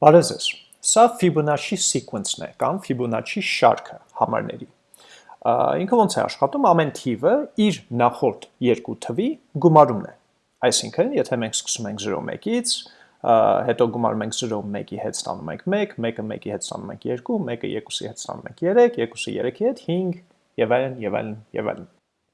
Բարև ձեզ։ Սա Fibonacci sequence-ն է կամ Fibonacci շարքը համարների։ Ինքը ոնց է աշխատում, ամեն թիվը իր նախորդ երկու թվի գումարումն է։ Այսինքն, եթե մենք սկսում ենք 0-1-ից, հետո գումարում ենք 0-1-ի հետ ստանում ենք 1, 1-ը 1-ի հետ ստանում ենք 2, 1-ը 2-ի հետ ստանում ենք 3, 2-ը 3-ի հետ 5 եւ այլն եւ այլն եւ այլն։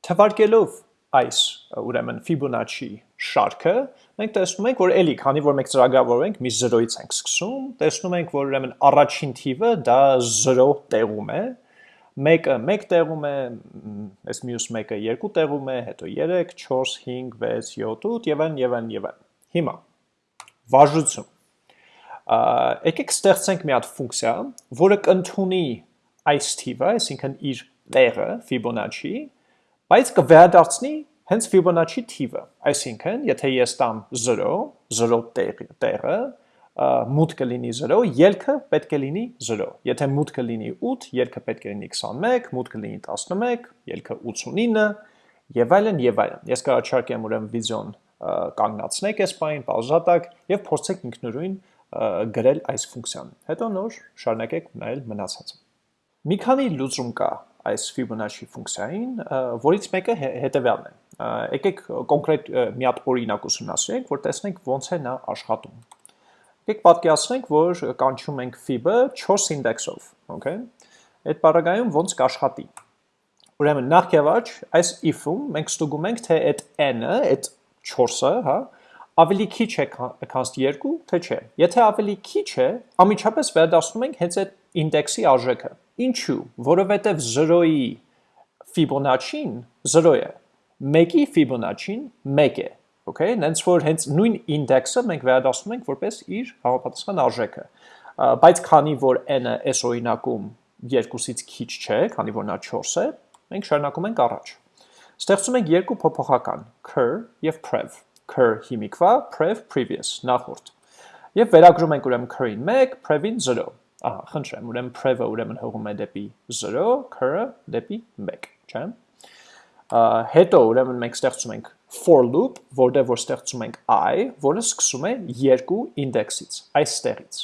Թվարկելով այս ուրեմն Fibonacci շարքը, մենք տեսնում ենք, որ էլի, քանի որ մենք ծրագրավորում ենք մի 0-ից ենք սկսում, տեսնում ենք, որ ուրեմն առաջին թիվը դա 0 տեղում է, մեկը 1 տեղում է, այս մյուս մեկը 2 տեղում է, հետո 3, 4, 5, 6, 7, 8 եւ այլն եւ այլն եւ այլն։ Հիմա վարժություն։ Եկեք ստեղծենք մի հատ ֆունկցիա, որը կընդունի այս թիվը, այսինքն իր տեղը Fibonacci, բայց կվերադարձնի հենց Fibonacci թիվը, այսինքն, եթե ես տամ 0, 0 տեղը, տեղը մուտքը լինի 0, ելքը պետք է լինի 0։ Եթե մուտքը լինի 8, ելքը պետք է լինի 21, մուտքը լինի 11, ելքը 89 եւ այլն եւ այլն։ Ես կառաջարկեմ ուրեմն վիդեոն կանգնացնեք այս բանին, պաուզատակ եւ փորձեք ինքնուրույն գրել այս ֆունկցիան։ Հետո նոր շարունակեք նայել մնացածը։ Մի քանի լուծում կա այս Fibonacci ֆունկցիային, որից մեկը հետևյալն է եկեք կոնկրետ մի հատ օրինակ ուսումնասիրենք, որ տեսնենք ոնց է նա աշխատում։ Եկեք պատկերացնենք, որ կանչում ենք fib-ը 4 ինդեքսով, okay։ Այդ բaragայում ոնց կաշխատի։ Ուրեմն նախ եւ առաջ այս if-ում մենք ստուգում ենք, թե այդ n-ը, այդ 4-ը, հա, ավելի քիչ է քան 2, թե չէ։ Եթե ավելի քիչ է, ամիջապես վերադասնում ենք հենց այդ ինդեքսի արժեքը։ Ինչու՞։ Որովհետև 0-ի Fibonacci-ն 0 է, 1-ի Fibonacci-ն 1 է, okay, նենց որ հենց նույն ինդեքսը մենք վերադասում ենք որպես իր համապատասխան արժեքը, բայց քանի որ n-ը այս օրինակում 2-ից քիչ չէ, քանի որ նա 4 է, մենք շարունակում ենք առաջ։ Ստեղծում ենք երկու փոփոխական, cur եւ prev, cur հիմիկվա, prev previous, նախորդ։ Եվ վերագրում ենք ուրեմն cur-ին 1, prev-ին 0։ Ահա, խնդրեմ, ուրեմն prev-ը ուրեմն հողում է դեպի 0, cur-ը դեպի 1, չէ՞ հետո ուրեմն մենք ստեղծում ենք for loop, որտեղ որ ստեղծում ենք i, որը սկսում է երկու ինդեքսից, այստեղից։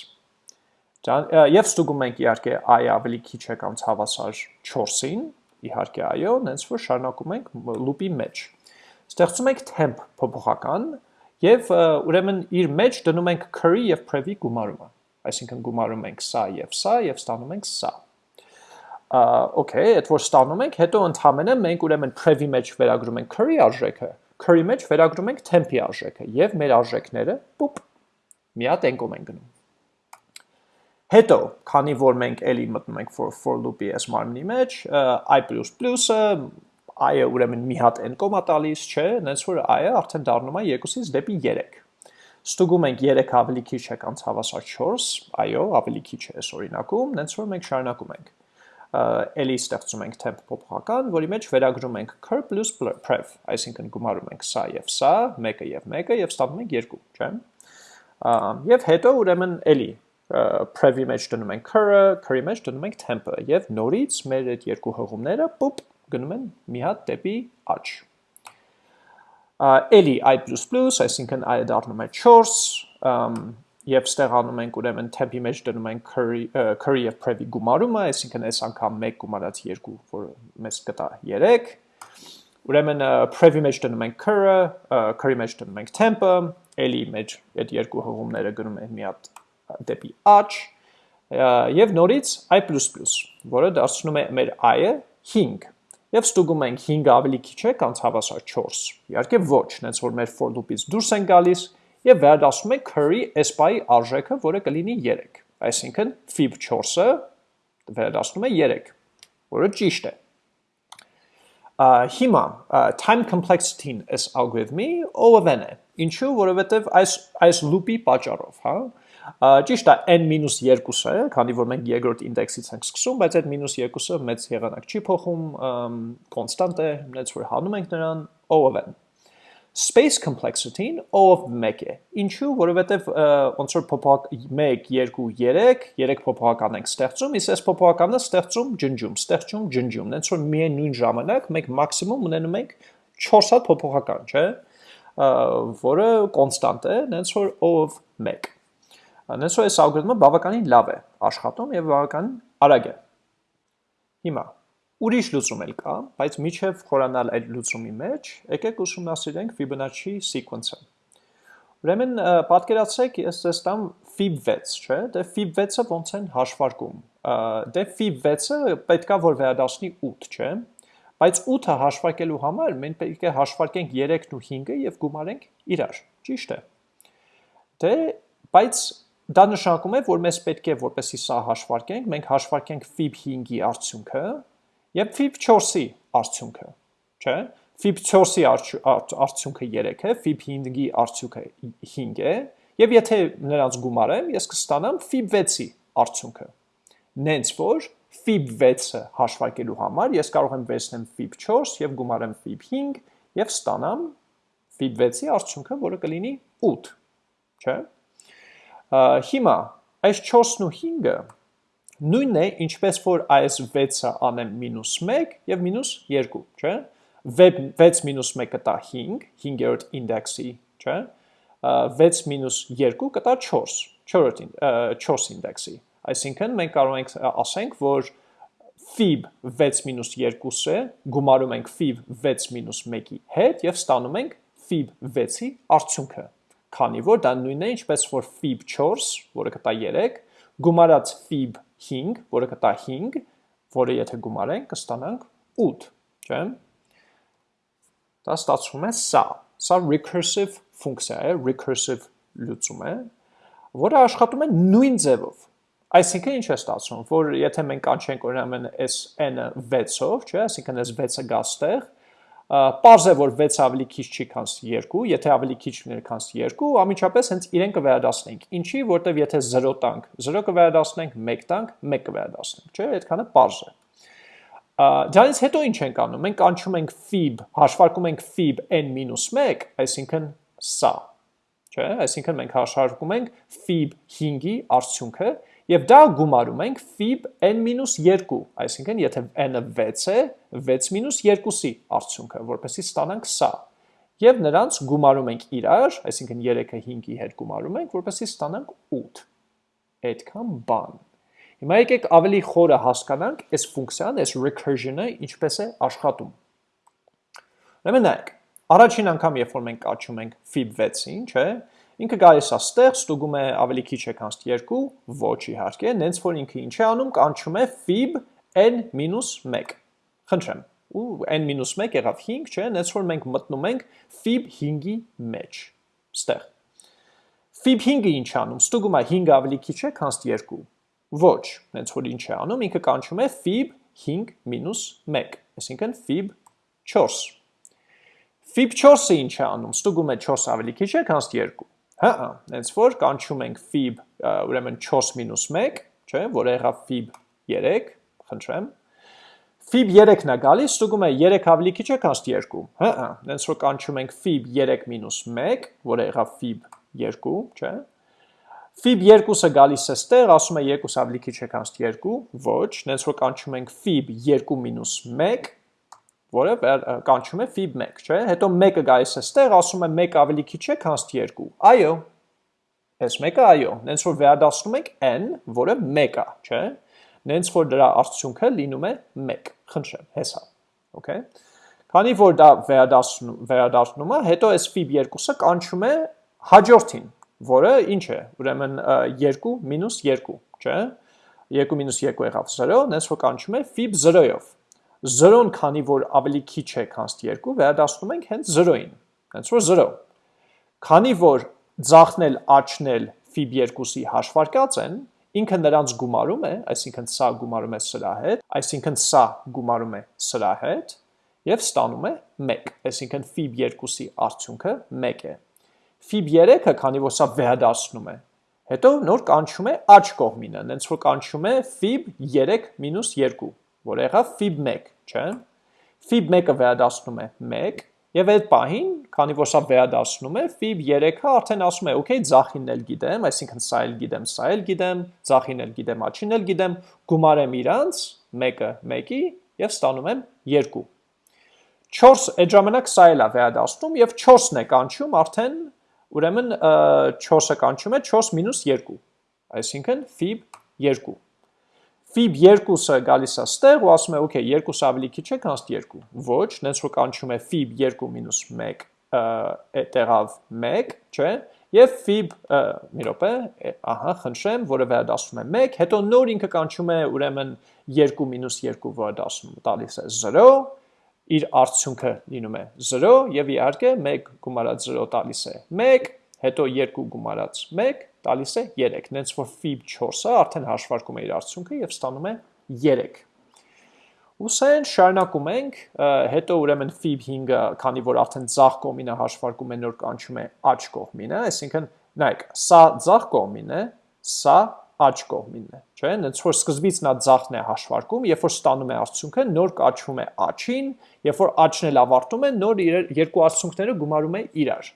Եվ ստուգում ենք իհարկե i ավելի քիչ է կամ հավասար 4-ին, իհարկե այո, նենց որ շարունակում ենք loop-ի մեջ։ Ստեղծում ենք temp փոփոխական եւ ուրեմն իր մեջ դնում ենք curry եւ prev-ի գումարումը։ Այսինքն գումարում ենք սա եւ սա եւ ստանում ենք սա okay, այդ որ ստանում ենք, հետո ընդհանրապես մենք ուրեմն prev-ի մեջ վերագրում ենք curry արժեքը, curry մեջ վերագրում ենք temp-ի արժեքը եւ մեր արժեքները պուպ մի հատ ենկում են գնում։ Հետո, քանի որ մենք էլի մտնում ենք for for loop-ի այս մարմնի մեջ, i++-ը i-ը ուրեմն մի հատ n կոմա տալիս, չէ, նենց որ i-ը արդեն դառնում է 2-ից դեպի 3։ Ստուգում ենք 3 ավելի քիչ է կամ հավասար 4, այո, ավելի քիչ է այս օրինակում, նենց որ մենք շարունակում ենք էլի ստեղծում ենք temp փոփոխական, որի մեջ վերագրում ենք cur plus prev, այսինքն գումարում ենք սա եւ սա, մեկը եւ մեկը եւ ստանում ենք 2, չէ՞։ Եվ հետո ուրեմն էլի prev-ի մեջ դնում ենք cur-ը, cur-ի մեջ դնում ենք temp-ը եւ նորից մեր այդ երկու հղումները պուպ գնում են մի հատ դեպի աճ։ Էլի i++, այսինքն i-ը դառնում է 4, եւ ստեղանում ենք ուրեմն temp-ի մեջ դնում ենք curry curry եւ prev-ի գումարումը, այսինքն այս անգամ 1 գումարած 2, որը մեզ կտա 3։ Ուրեմն prev-ի մեջ դնում ենք curry մեջ դնում ենք temp-ը, էլի մեջ այդ երկու հղումները գնում են մի հատ դեպի աճ եւ նորից i++, որը դարձնում է մեր i-ը 5 եւ ստուգում ենք 5 ավելի քիչ է կամ հավասար 4։ Իհարկե ոչ, նենց որ մեր for loop-ից դուրս են գալիս, եւ վերադասում ենք curry s-pi արժեքը, որը կլինի 3։ Այսինքն fib 4-ը վերադասնում է 3, որը ճիշտ է։ Հիմա time complexity-ն այս algorithm-ի O(n) է։ Ինչու՞, որովհետև այս այս loop-ի պատճառով, հա, Ճիշտ է, n-2-ը, քանի որ մենք երկրորդ ինդեքսից ենք սկսում, բայց այդ -2-ը մեծ եղանակ չի փոխում, կոնստանտ է, նենց որ հանում ենք նրան O(n)։ Space complexity-ն O-ով 1 է։ Ինչու, որովհետև ոնց որ փոփոխ 1, 2, 3, 3 փոփոխական ենք ստեղծում, իսկ այս փոփոխականը ստեղծում ջնջում, ստեղծում ջնջում, հենց որ միայն նույն ժամանակ մենք մաքսիմում ունենում ենք 4 հատ փոփոխական, չէ՞, որը կոնստանտ է, հենց որ O-ով 1։ Նենց որ այս ալգորիթմը բավականին լավ է աշխատում եւ բավականին արագ է։ Հիմա ուրիշ լուծում էլ կա, բայց միջև խորանալ այդ լուծումի մեջ, եկեք ուսումնասիրենք Fibonacci sequence-ը։ Ուրեմն պատկերացրեք, ես ձեզ տամ fib 6, չէ՞, դե fib 6-ը ոնց են հաշվարկում։ Դե fib 6-ը պետքա որ վերադասնի 8, չէ՞։ Բայց 8-ը հաշվարկելու համար մենք պետք է հաշվարկենք 3-ն ու 5-ը եւ գումարենք իրար, ճիշտ է։ Դե, բայց դա նշանակում է, որ մեզ պետք է որպեսի սա հաշվարկենք, մենք հաշվարկենք fib 5-ի արդյունքը եւ fib 4-ի արդյունքը, չէ՞։ Fib 4-ի արդյունքը 3 է, fib 5-ի արդյունքը 5 է, եւ եթե նրանց գումարեմ, ես կստանամ fib 6-ի արդյունքը։ Նենց որ fib 6-ը հաշվարկելու համար ես կարող եմ վերցնեմ fib 4 եւ գումարեմ fib 5 եւ ստանամ fib 6-ի արդյունքը, որը կլինի 8, չէ՞։ Հիմա այս 4-ն ու 5-ը նույնն է, ինչպես որ այս 6-ը անեմ մինուս 1 եւ մինուս 2, չէ՞։ 6 մինուս 1 կտա 5, 5-րդ ինդեքսի, չէ՞։ 6 մինուս 2 կտա 4, 4 4 ինդեքսի։ Այսինքն մենք կարող ենք ասենք, որ fib 6 2-ը գումարում ենք fib 6 1-ի հետ եւ ստանում ենք fib 6-ի արդյունքը։ Քանի որ դա նույնն է, ինչպես որ fib 4, որը կտա 3, գումարած fib 5, որը կտա 5, որը եթե գումարենք, կստանանք 8, չէ՞։ Դա ստացվում է սա։ Սա recursive ֆունկցիա է, recursive լուծում է, որը աշխատում է նույն ձևով Այսինքն ինչ է ստացվում, որ եթե մենք կանչենք օրինակ այս n-ը 6-ով, չէ, այսինքն այս 6-ը գա ստեղ, Պարզ է, որ 6 ավելի քիչ չի քան 2, եթե ավելի քիչ լիներ քան 2, ամիջապես հենց իրեն կվերադասնենք։ Ինչի, որտեվ եթե 0 տանք, 0 կվերադասնենք, 1 տանք, 1 կվերադասնենք, չէ՞, այդքանը պարզ է։ Դրանից հետո ինչ ենք անում։ Մենք կանչում ենք fib, հաշվարկում ենք fib n-1, այսինքն սա, չէ՞, այսինքն մենք հաշվարկում ենք fib 5-ի արդյունքը Եվ դա գումարում ենք fib n-2, այսինքն եթե n-ը 6 է, 6-2-ի արդյունքը, որպեսի ստանանք սա։ Եվ նրանց գումարում ենք իրար, այսինքն 3-ը 5-ի հետ գումարում ենք, որպեսի ստանանք 8։ Այդքան բան։ Հիմա եկեք ավելի խորը հասկանանք այս ֆունկցիան, այս recursion-ը ինչպես է աշխատում։ Ուրեմն նայեք, առաջին անգամ երբ որ մենք աճում ենք fib 6-ին, չէ՞, Ինքը գալիս է ստեղ, ստուգում է ավելի քիչ է քան 2, ոչ իհարկե, նենց որ ինքը ինչ է անում, կանչում է fib n-1։ Խնդրեմ։ Ու n-1 եղավ 5, չէ, նենց որ մենք մտնում ենք fib 5-ի մեջ։ Ստեղ։ Fib 5-ը ինչ անում, ստուգում է 5 ավելի քիչ է քան 2։ Ոչ, նենց որ ինչ է անում, ինքը կանչում է fib 5-1, այսինքն fib 4։ Fib 4-ը ինչ է անում, ստուգում է 4 ավելի քիչ է քան 2 Հա, հենց որ կանչում ենք fib, ուրեմն 4-1, չէ, որ եղավ fib 3, խնդրեմ։ Fib 3-ն է գալիս, ստուգում է 3 ավելի քիչ է քան 2։ Հա, հենց որ կանչում ենք fib 3-1, որ եղավ fib 2, չէ։ Fib 2-ը գալիս է ստեղ, ասում է 2 ավելի քիչ է քան 2, ոչ, հենց որ կանչում ենք fib 2-1, որը կանչում է fib 1, չէ՞։ Հետո 1-ը գալիս է ստեղ, ասում է 1 ավելի քիչ է, քան 2։ Այո։ Այս 1-ը այո, նենց որ վերադասնում ենք n, որը 1 է, չէ՞։ Նենց որ դրա արդյունքը լինում է 1։ Խնդրեմ, հեսա։ Okay։ Քանի որ դա վերադասնում վերադառնում է, հետո այս fib 2-ը կանչում է հաջորդին, որը ինչ է։ Ուրեմն 2 2, չէ՞։ 2 2 եղավ 0, նենց որ կանչում է fib 0-ով 0-ն քանի որ ավելի քիչ է քան 2, վերադասնում ենք հենց 0-ին, հենց որ 0։ Քանի որ ձախնել աչնել ֆիբ 2-ի հաշվարկած են, ինքը նրանց գումարում է, այսինքն սա գումարում է սրա հետ, այսինքն սա գումարում է սրա հետ, եւ ստանում է 1, այսինքն ֆիբ 2-ի արդյունքը 1 է։ Ֆիբ 3-ը, քանի որ սա վերադասնում է, հետո նոր կանչում է աչ կողմինը, նենց որ կանչում է ֆիբ 3 2, որ եղավ fib 1, չէ՞։ Fib 1-ը վերադասնում է 1, եւ այդ պահին, քանի որ սա վերադասնում է, fib 3-ը արդեն ասում է, okay, ձախինն էլ գիտեմ, այսինքն սա էլ գիտեմ, սա էլ գիտեմ, ձախին էլ գիտեմ, աչին էլ գիտեմ, գումարեմ իրանց 1-ը 1-ի եւ ստանում եմ 2։ 4 այդ ժամանակ սա էլ է վերադասնում եւ 4-ն է կանչում արդեն ուրեմն 4-ը կանչում է 4 2, այսինքն fib 2։ Fib 2-ը գալիս է ստեղ ու ասում է, okay, 2-ը ավելի քիչ է, քան 2։ Ոչ, նենց որ կանչում է fib 2 մինուս 1 տեղավ 1, չէ, եւ fib, մի րոպե, ահա, խնդրեմ, որը վերադասում է 1, հետո նոր ինքը կանչում է ուրեմն 2 մինուս 2, որը դասում տալիս է 0, իր արդյունքը լինում է 0 եւ իհարկե 1 գումարած 0 տալիս է 1, հետո 2 գումարած 1 տալիս է 3, նենց որ fib 4-ը արդեն հաշվարկում է իր արդյունքը եւ ստանում է 3։ Ուսեն շարունակում ենք, հետո ուրեմն fib 5-ը, քանի որ արդեն ցախ կողմինը հաշվարկում է նոր կանչում է աջ կողմինը, այսինքն նայեք, սա ցախ կողմին է, սա աջ կողմինն է, չէ՞, նենց որ սկզբից նա ցախն է հաշվարկում, երբ որ ստանում է արդյունքը, նոր կաչվում է աչին, երբ որ աչն էլ ավարտում է, նոր երկու արդյունքները գումարում է իրար։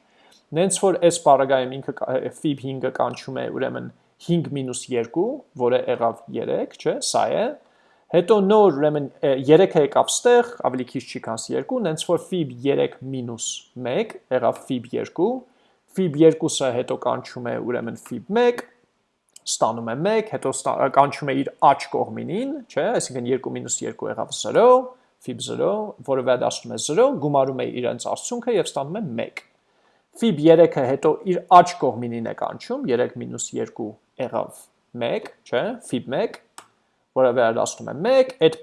Նենց որ այս բaragայում ինքը fib 5-ը կանչում է ուրեմն 5 մինուս 2, որը եղավ 3, չէ, սա է։ Հետո նոր ուրեմն 3-ը եկավ ստեղ, ավելի քիչ չի քան 2, նենց որ fib 3 մինուս 1 եղավ fib 2, fib 2-ը հետո կանչում է ուրեմն fib 1, ստանում է 1, հետո կանչում է իր աջ կողմինին, չէ, այսինքն 2 մինուս 2 եղավ 0, fib 0, որը վերադասում է 0, գումարում է իրենց արդյունքը եւ ստանում է 1 Fib 3-ը հետո իր աջ կողմինին է կանչում, 3 մինուս 2 եղավ 1, չէ, Fib 1, որը վերադասնում է 1, այդ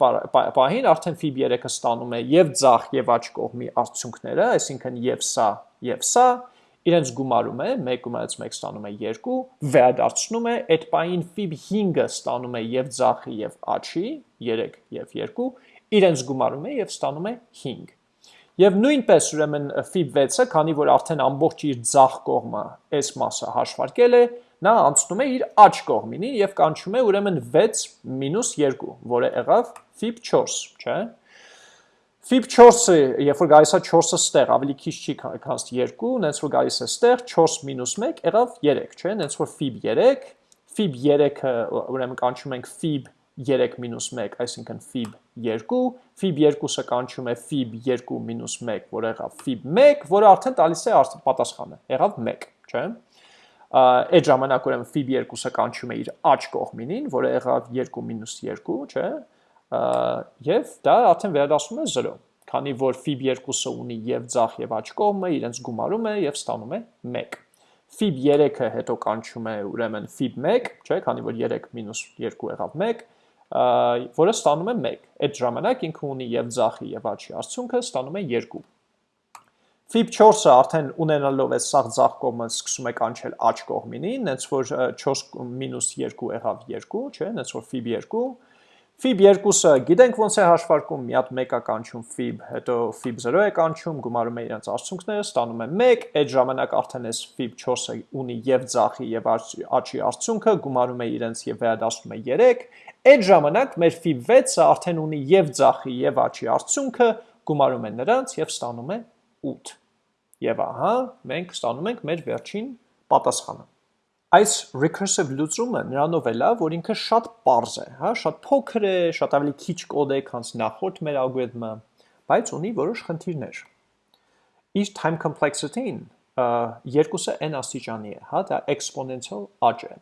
պահին արդեն Fib 3-ը ստանում է եւ ձախ եւ աջ կողմի արդյունքները, այսինքն եւ սա եւ սա, իրենց գումարում է, 1 գումարած 1 ստանում է 2, վերադարձնում է, այդ պահին Fib 5-ը ստանում է եւ ձախի եւ աչի, 3 եւ 2, իրենց գումարում է եւ ստանում է 5 Եվ նույնպես ուրեմն ֆիբ 6-ը, քանի որ արդեն ամբողջ իր ձախ կողմը այս մասը հաշվարկել է, նա անցնում է իր աջ կողմինին եւ կանչում է ուրեմն 6 2, որը եղավ ֆիբ 4, չէ՞։ Ֆիբ 4-ը, երբ որ գալիս է 4-ը ստեղ, ավելի քիչ չի քան 2, նենց որ գալիս է ստեղ 4 1 եղավ 3, չէ՞։ Նենց որ ֆիբ 3, ֆիբ 3-ը ուրեմն կանչում ենք ֆիբ 3 3 մինուս 1, այսինքն fib 2, fib 2-ը կանչում է fib 2 մինուս 1, որ եղավ fib 1, որը արդեն տալիս է պատասխանը, եղավ 1, չէ՞։ Այդ ժամանակ ուրեմն fib 2-ը կանչում է իր աջ կողմինին, որը եղավ 2 մինուս 2, չէ՞։ Եվ դա արդեն վերադասում է 0, քանի որ fib 2-ը ունի եւ ձախ եւ աջ կողմը, իրենց գումարում է եւ ստանում է 1 fib 3-ը հետո կանչում է ուրեմն fib 1, չէ, քանի որ 3 մինուս 2 եղավ 1, որը ստանում է 1։ Այդ ժամանակ ինքը ունի եւ ձախի եւ աչի արդյունքը ստանում է 2։ Fib 4-ը արդեն ունենալով է սաղ ձախ կողմը սկսում է կանչել աչ կողմինին, նենց որ 4 մինուս 2 եղավ 2, չէ, նենց որ Fib 2, Fib 2-ը գիտենք ոնց է հաշվարկում, մի հատ 1-ա կանչում Fib, հետո Fib 0 է կանչում, գումարում է իրենց արդյունքները, ստանում է 1, այդ ժամանակ արդեն էս Fib 4-ը ունի եւ ձախի եւ աչի արդյունքը, գումարում է իրենց եւ վերադասում է 3, այդ ժամանակ մեր Fib 6-ը արդեն ունի եւ ձախի եւ աչի արդյունքը, գումարում է նրանց եւ ստանում է 8։ Եվ ահա, մենք ստանում ենք մեր վերջին պատասխանը այս recursive լուծումը նրանով է լավ, որ ինքը շատ པարզ է, հա, շատ փոքր է, շատ ավելի քիչ կոդ է, քան նախորդ մեր ալգորիթմը, բայց ունի որոշ խնդիրներ։ Իր time complexity-ին երկուսը n աստիճանի է, հա, դա exponential աճ է։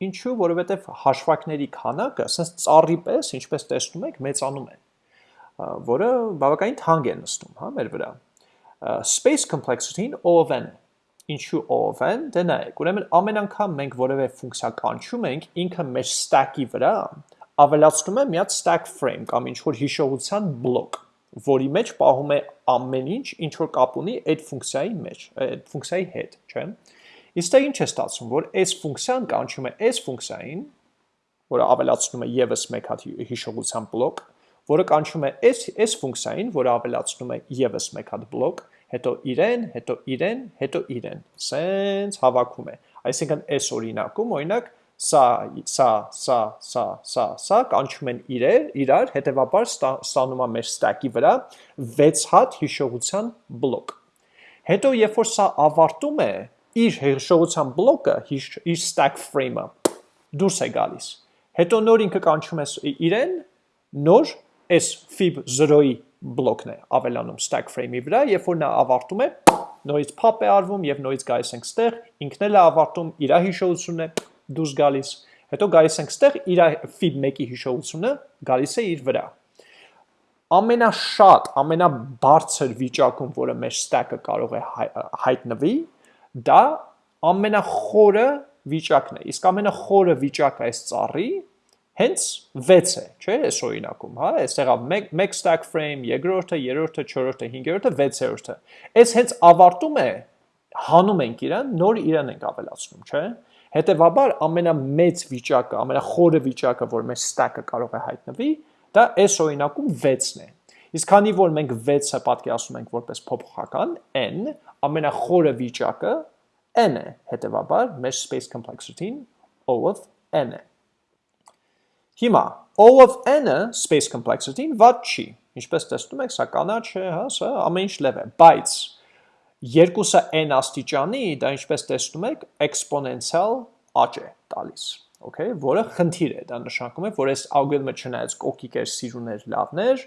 Ինչու, որովհետև հաշվարկների քանակը, ասես ծառի պես, ինչպես տեսնում եք, մեծանում է, որը բավականին թանկ է նստում, հա, մեր վրա։ Space complexity-ին O(n) ինչու են, դե նայեք, ուրեմն ամեն անգամ մենք որևէ ֆունկցիա կանչում ենք, ինքը մեր stack-ի վրա ավելացնում է մի հատ stack frame կամ ինչ որ հիշողության բլոկ, որի մեջ պահում է ամեն ինչ, ինչ որ կապ ունի այդ ֆունկցիայի մեջ, այդ ֆունկցիայի հետ, չէ՞։ Իսկ դա ինչ է ստացվում, որ այս ֆունկցիան կանչում է այս ֆունկցիային, որը ավելացնում է եւս մեկ հատ հիշողության բլոկ, որը կանչում է այս այս ֆունկցիային, որը ավելացնում է եւս մեկ հատ բլոկ, հետո իրեն, հետո իրեն, հետո իրեն։ Սենց հավաքում է։ Այսինքն այս օրինակում, օրինակ, սա, սա, սա, սա, սա, սա կանչում են իրեր, իրար, հետևաբար ստանում է մեր stack-ի վրա 6 հատ հիշողության բլոկ։ Հետո երբ որ սա ավարտում է, իր հիշողության բլոկը, իր stack frame-ը դուրս է գալիս։ Հետո նոր ինքը կանչում է իրեն, նոր այս fib 0-ի բլոկն է ավելանում stack frame-ի վրա, երբ որ նա ավարտում է, նորից pop է արվում եւ նորից գալիս ենք ստեղ, ինքն էլ է ավարտում, իր հիշողությունն է դուրս գալիս, Հետո գալիս ենք ստեղ իր fib 1-ի հիշողությունը գալիս է իր վրա։ Ամենաշատ, ամենաբարձր վիճակում, որը մեր stack-ը կարող է հայտնվի, դա ամենախորը վիճակն է։ Իսկ ամենախորը վիճակը այս ծառի հենց 6 է, չէ՞, այս օրինակում, հա, այստեղ 1 1 stack frame, երկրորդը, երրորդը, չորրորդը, հինգերորդը, 6-րդը։ Այս հենց ավարտում է հանում ենք իրան, նոր իրան ենք ավելացնում, չէ՞։ Հետևաբար ամենամեծ վիճակը, ամենախորը վիճակը, որ մեր stack-ը կարող է հայտնվի, դա այս օրինակում 6-ն է։ Իսկ քանի որ մենք 6-ը պատկերացնում ենք որպես փոփոխական n, ամենախորը վիճակը n է, հետևաբար մեր space complexity-ն O of n է։ Հիմա O of n-ը space complexity-ն ված չի։ Ինչպես տեսնում եք, սա կանաչ է, հա, սա ամեն ինչ լև է, բայց երկուսը n աստիճանի, դա ինչպես տեսնում եք, էքսպոնենցիալ աճ է տալիս, okay, որը խնդիր է, դա նշանակում է, որ այս ալգորիթմը չնայած կոկիկ էր, սիրուներ, լավներ,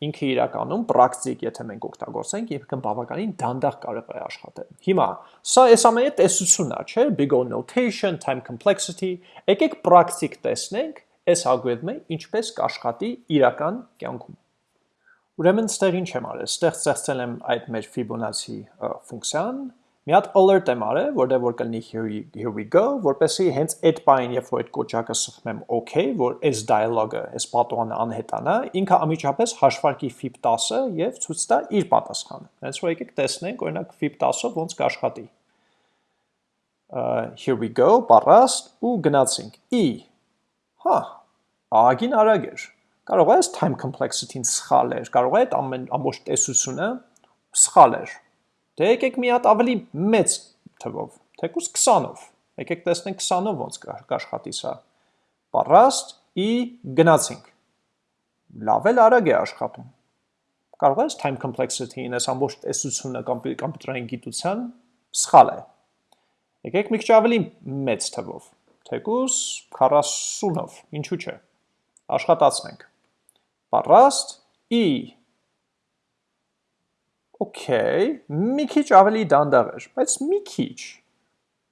ինքը իրականում պրակտիկ, եթե մենք օգտագործենք, իբրկն բավականին դանդաղ կարող է աշխատել։ Հիմա, սա այս ամենի տեսությունն է, չէ՞, big O notation, time complexity, եկեք պրակտիկ տեսնենք այս ալգորիթմը ինչպես կաշխատի իրական կյանքում։ Ուրեմն ստեղ ինչ եմ արել, ստեղ ստեղծել եմ այդ մեր Fibonacci ֆունկցիան, մի հատ alert եմ արել, որտեղ որ կլինի here, here we go, որպեսզի հենց այդ բային, երբ որ այդ կոճակը սխմեմ OK, որ այս dialogue-ը, այս պատողանը անհետանա, ինքը ամիջապես հաշվարկի fib 10-ը եւ ցույց տա իր պատասխանը։ Հենց որ եկեք տեսնենք, օրինակ fib 10-ը ոնց կաշխատի։ Uh, here we go, պարաստ ու գնացինք։ E Հա, ագին արագ էր։ Կարող է այս time complexity-ն սխալ էր, կարող է այդ ամեն ամբողջ տեսությունը սխալ էր։ Դե եկեք մի հատ ավելի մեծ թվով, թեկուզ 20-ով։ Եկեք տեսնենք 20-ով ոնց կաշխատի սա։ Պարաստ ի գնացինք։ Լավ էլ արագ է աշխատում։ Կարող այս time complexity-ն, այս ամբողջ տեսությունը կոմպյուտերային գիտության սխալ է։ Եկեք մի քիչ ավելի մեծ թվով թեկուս 40-ով, ինչու չէ, աշխատացնենք, պարաստ, ի, Okay, մի քիչ ավելի դանդաղ էր, բայց մի քիչ։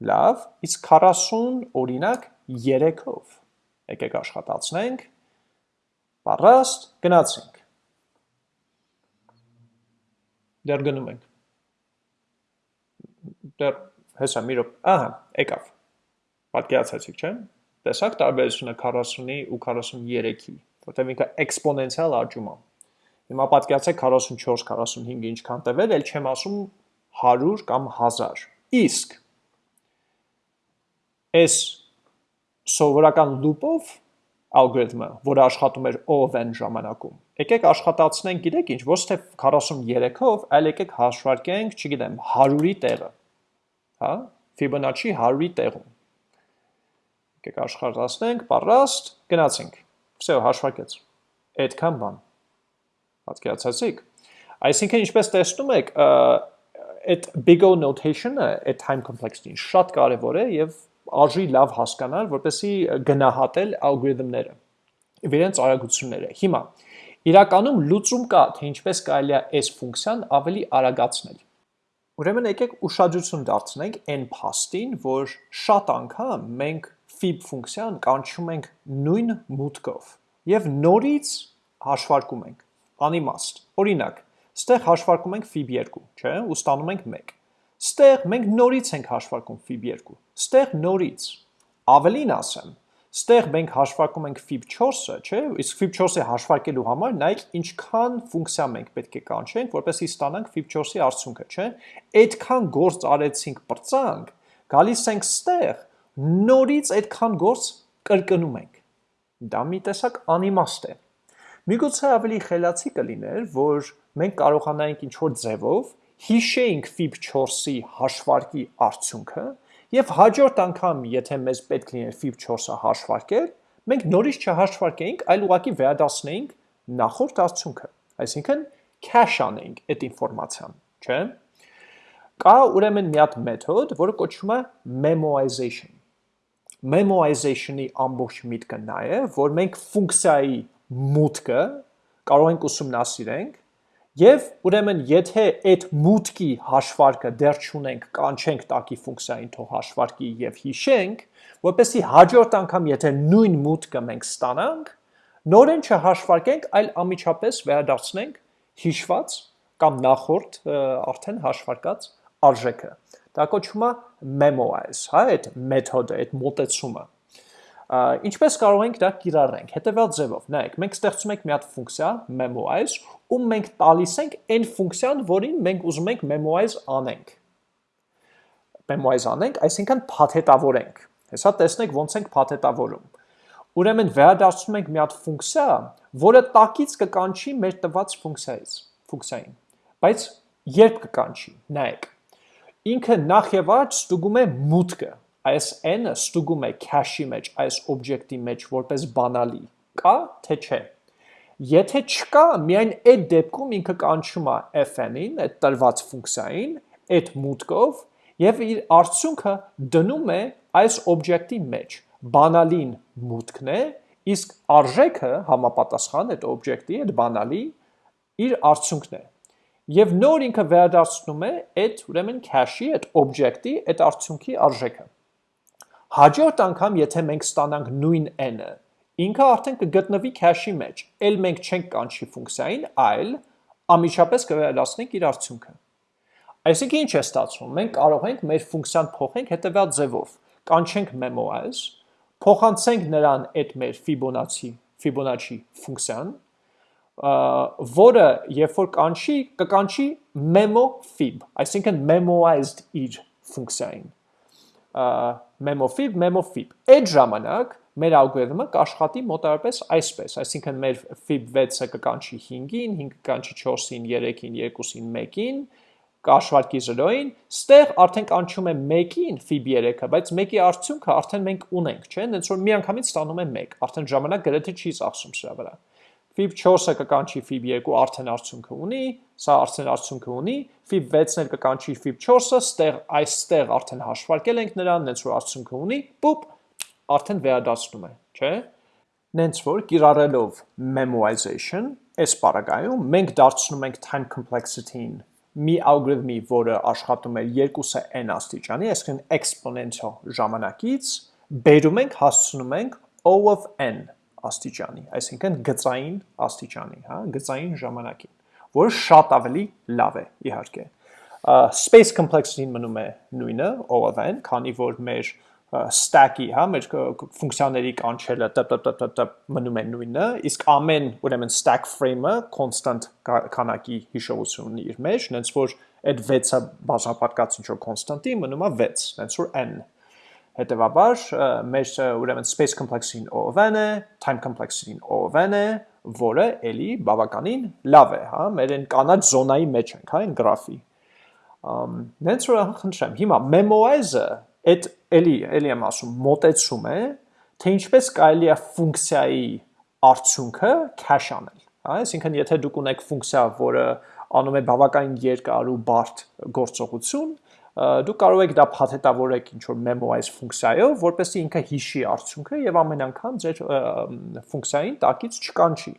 Լավ, իսկ 40 օրինակ 3-ով։ Եկեք աշխատացնենք։ Պարաստ, գնացինք։ Դեռ գնում ենք։ Դեռ հեսա մի ռոպ, ահա, եկավ։ Պատկերացեցիք, չէ՞։ Տեսակ տարբերությունը 40-ի ու 43-ի, որտեղ ինքը էքսպոնենցիալ աճում է։ Հիմա պատկերացեք 44, 45-ը ինչքան տևել, ել չեմ ասում 100 կամ 1000։ Իսկ այս սովորական loop-ով ալգորիթմը, որը աշխատում էր O of n ժամանակում, եկեք աշխատացնենք, գիտեք ինչ, ոչ թե 43-ով, այլ եկեք հաշվարկենք, չգիտեմ, 100-ի տեղը, հա, Fibonacci 100-ի տեղում Եկեք աշխատացնենք, պարաստ, գնացինք։ Всё, հաշվարկեց։ Այդքան բան։ Պատկերացեցիք։ Այսինքն ինչպես տեսնում եք, այդ big O notation-ը, այդ time complexity-ն շատ կարևոր է եւ արժի լավ հասկանալ, որպեսզի գնահատել ալգորիթմները իրենց արագությունները։ Հիմա իրականում լուծում կա, թե ինչպես կարելի է այս ֆունկցիան ավելի արագացնել։ Ուրեմն եկեք ուշադրություն դարձնենք այն փաստին, որ շատ անգամ մենք fib ֆունկցիան կանչում ենք նույն մուտքով եւ նորից հաշվարկում ենք անիմաստ։ Օրինակ, ստեղ հաշվարկում ենք fib 2, չէ՞, ու ստանում ենք 1։ Ստեղ մենք նորից ենք հաշվարկում fib 2։ Ստեղ նորից։ Ավելին ասեմ, ստեղ մենք հաշվարկում ենք fib 4-ը, չէ՞, իսկ fib 4-ը հաշվարկելու համար նայեք ինչքան ֆունկցիա մենք պետք է կանչենք, որպեսզի ստանանք fib 4-ի արդյունքը, չէ՞։ Այդքան գործ արեցինք, բրծանք, գալիս ենք ստեղ նորից այդքան գործ կրկնում ենք։ Դա մի տեսակ անիմաստ է։ Միգուցե ավելի խելացի կլիներ, որ մենք կարողանայինք ինչ-որ ձևով հիշեինք FIB 4-ի հաշվարկի արդյունքը եւ հաջորդ անգամ, եթե մեզ պետք լիներ FIB 4-ը հաշվարկել, մենք նորից չհաշվարկեինք, այլ ուղղակի վերադասնեինք նախորդ արդյունքը։ Այսինքն cache անեինք այդ ինֆորմացիան, չէ՞։ Կա ուրեմն մի հատ մեթոդ, որը կոչվում է memoization memoization-ի ամբողջ միտքը նա է, որ մենք ֆունկցիայի մուտքը կարող ենք ուսումնասիրենք Եվ ուրեմն եթե այդ մուտքի հաշվարկը դեռ չունենք, կանչենք տակի ֆունկցիային թող հաշվարկի եւ հիշենք, որպեսզի հաջորդ անգամ եթե նույն մուտքը մենք ստանանք, նորեն չհաշվարկենք, այլ ամիջապես վերադարձնենք հիշված կամ նախորդ արդեն հաշվարկած արժեքը։ Դա կոչվում է memorize, հա, այդ մեթոդը, այդ մոտեցումը։ Ինչպես կարող ենք դա կիրառենք։ Հետևյալ ձևով, նայեք, մենք ստեղծում ենք մի հատ ֆունկցիա memorize, ում մենք տալիս ենք այն ֆունկցիան, որին մենք ուզում ենք memorize անենք։ Memorize անենք, այսինքն փաթեթավորենք։ Հեսա տեսնեք ոնց ենք փաթեթավորում։ Ուրեմն վերադարձնում ենք մի հատ ֆունկցիա, որը տակից կկանչի մեր տված ֆունկցիայից, ֆունկցիային։ Բայց երբ կկանչի, նայեք։ Ինքը նախ եւ առաջ ստուգում է մուտքը, այս n-ը ստուգում է cache-ի մեջ, այս օբյեկտի մեջ որպես բանալի, կա թե չէ։ Եթե չկա, միայն այդ դեպքում ինքը կանչում է fn-ին, այդ տրված ֆունկցիային, այդ մուտքով եւ իր արդյունքը դնում է այս օբյեկտի մեջ։ Բանալին մուտքն է, իսկ արժեքը համապատասխան այդ օբյեկտի, այդ բանալի իր արդյունքն է։ Եվ նոր ինքը վերադարձնում է այդ ուրեմն cache-ի, այդ օբյեկտի, այդ արդյունքի արժեքը։ Հաջորդ անգամ, եթե մենք ստանանք նույն n-ը, ինքը արդեն կգտնվի cache-ի մեջ, էլ մենք չենք կանչի ֆունկցիային, այլ ամիջապես կվերադառնանք իր արդյունքը։ Այսինքն ինչ է ստացվում։ Մենք կարող ենք մեր ֆունկցիան փոխենք հետևյալ ձևով. կանչենք memorize, փոխանցենք նրան այդ մեր Fibonacci Fibonacci ֆունկցիան, որը երբ որ կանչի, կկանչի memo fib, այսինքն memoized իր ֆունկցիային memofib, memofib։ Այդ ժամանակ մեր ալգորիթմը կաշխատի մոտավորապես այսպես, այսինքն մեր fib 6-ը կկանչի 5-ին, 5-ը կկանչի 4-ին, 3-ին, 2-ին, 1-ին, կաշվարկի 0-ին, ստեղ արդեն կանչում է 1-ին fib 3-ը, բայց 1-ի արդյունքը արդեն մենք ունենք, չէ՞, հենց որ միանգամից ստանում է 1, արդեն ժամանակ գրեթե չի ծախսում սրա վրա fib 4-ը կկանչի fib 2 արդեն արդյունքը ունի, սա արդեն արդյունքը ունի, fib 6-ն էլ կկանչի fib 4-ը, ստեղ այստեղ արդեն հաշվարկել ենք նրան, նենց որ արդյունքը ունի, պուպ, արդեն վերադարձնում է, չէ՞։ Նենց որ կիրառելով memoization, այս պարագայում մենք դարձնում ենք time complexity-ին մի ալգորիթմի, որը աշխատում է 2-ը n աստիճանի, այսինքն exponential ժամանակից, բերում ենք, հասցնում ենք O of n աստիճանի, այսինքն գծային աստիճանի, հա, գծային ժամանակին, որը շատ ավելի լավ է, իհարկե։ Space complexity-ն մնում է նույնը, OOV-ն, քանի որ մեր stack-ի, հա, մեր ֆունկցիաների կանչելը տպ մնում է նույնը, իսկ ամեն, ուրեմն stack frame-ը constant քանակի հիշողություն ունի իր մեջ, նենց որ այդ 6-ը բաժանապատկած ինչ որ constant-ի մնում է 6, նենց որ n Հետևաբար մեր ուրեմն space complexity-ին OOV-ն է, time complexity-ին OOV-ն է, որը էլի բավականին լավ է, հա, մեր այն կանաչ զոնայի մեջ ենք, հա, այն գրաֆի։ Նենց որ խնդրեմ, հիմա memorize-ը այդ էլի, էլի եմ ասում, մոտեցում է, թե ինչպես կարելի է ֆունկցիայի արդյունքը cache անել, հա, այսինքն եթե դուք ունեք ֆունկցիա, որը անում է բավականին երկար ու բարդ գործողություն, դու կարող եք դա փաթեթավորեք ինչ որ memorize ֆունկցիայով, որպեսզի ինքը հիշի արդյունքը եւ ամեն անգամ ձեր ֆունկցիային տակից չկանչի։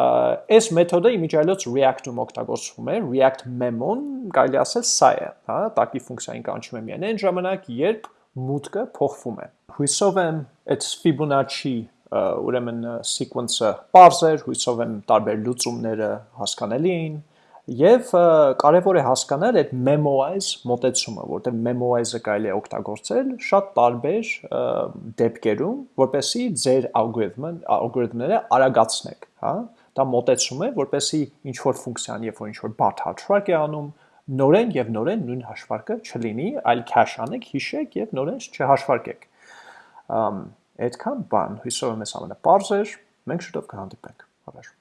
Այս մեթոդը իմիջիայլոց React-ում օգտագործվում է, React memo-ն կարելի ասել սա է, հա, տակի ֆունկցիային կանչում է միայն այն ժամանակ, երբ մուտքը փոխվում է։ Հույսով եմ այդ Fibonacci ուրեմն sequence-ը էր, հույսով եմ տարբեր լուծումները հասկանալի էին Եվ կարևոր է հասկանալ այդ memoize մոտեցումը, որտեղ memoize-ը կարելի է օգտագործել շատ տարբեր դեպքերում, որպեսզի ձեր ալգորիթմը ալգորիթմները արագացնեք, հա? Դա մոտեցում է, որպեսզի ինչ որ ֆունկցիան, երբ որ ինչ որ բարդ հաշվարկ է անում, նորեն եւ նորեն նույն հաշվարկը չլինի, այլ cache անեք, հիշեք եւ նորեն չհաշվարկեք։ Այդքան բան, հույսով եմ ես ամենապարզ էր, մենք շուտով կհանդիպենք։ Հավերժ